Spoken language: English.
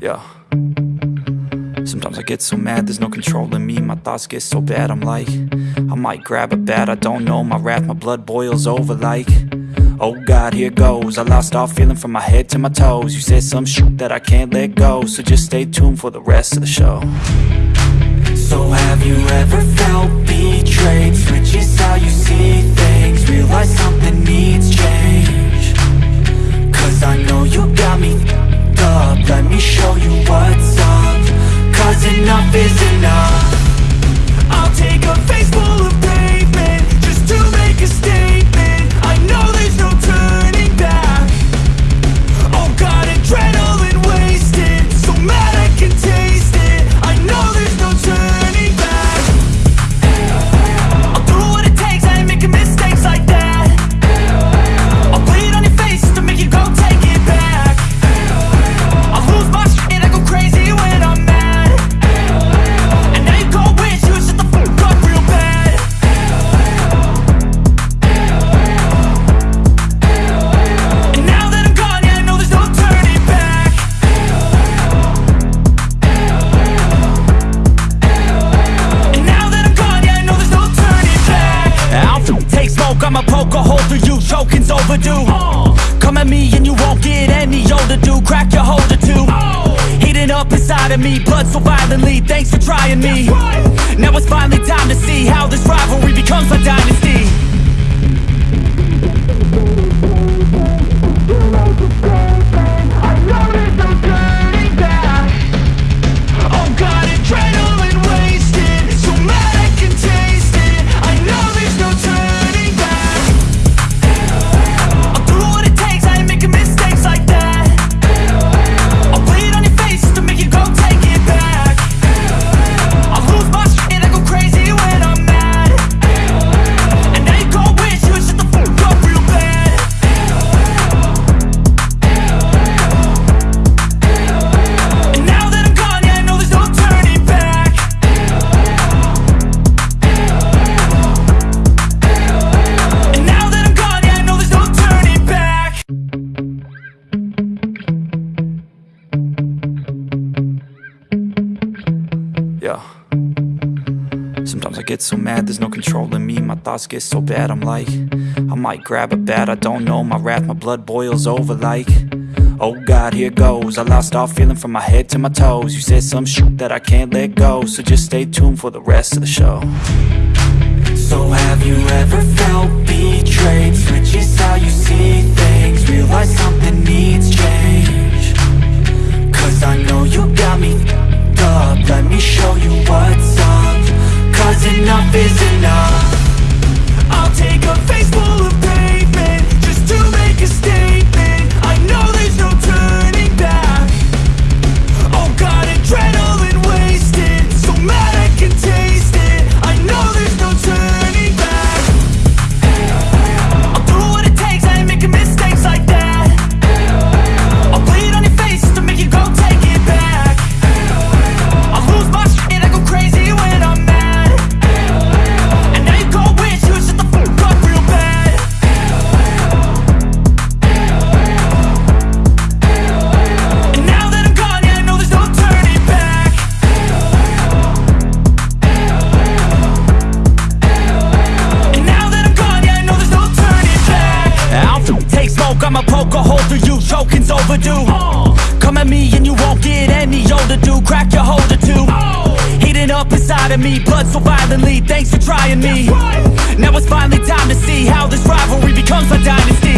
Yeah. Sometimes I get so mad, there's no control in me. My thoughts get so bad, I'm like I might grab a bat, I don't know. My wrath, my blood boils over like Oh God, here goes. I lost all feeling from my head to my toes. You said some shit that I can't let go So just stay tuned for the rest of the show. So have you ever felt betrayed? Enough is enough overdue Come at me and you won't get any older, dude, crack your holder too. Heating up inside of me, blood so violently, thanks for trying me. Now it's finally time to see how this rivalry becomes a dynasty Sometimes I get so mad, there's no control in me. My thoughts get so bad, I'm like I might grab a bat, I don't know. My wrath, my blood boils over like Oh God, here goes. I lost all feeling from my head to my toes. You said some shit that I can't let go So just stay tuned for the rest of the show. So have you ever felt betrayed? Switches how you see things smoke, I'ma poke a hole through you, choking's overdue. Come at me and you won't get any older, dude, crack your holder too. Heating up inside of me, blood so violently, thanks for trying me. Now it's finally time to see how this rivalry becomes a dynasty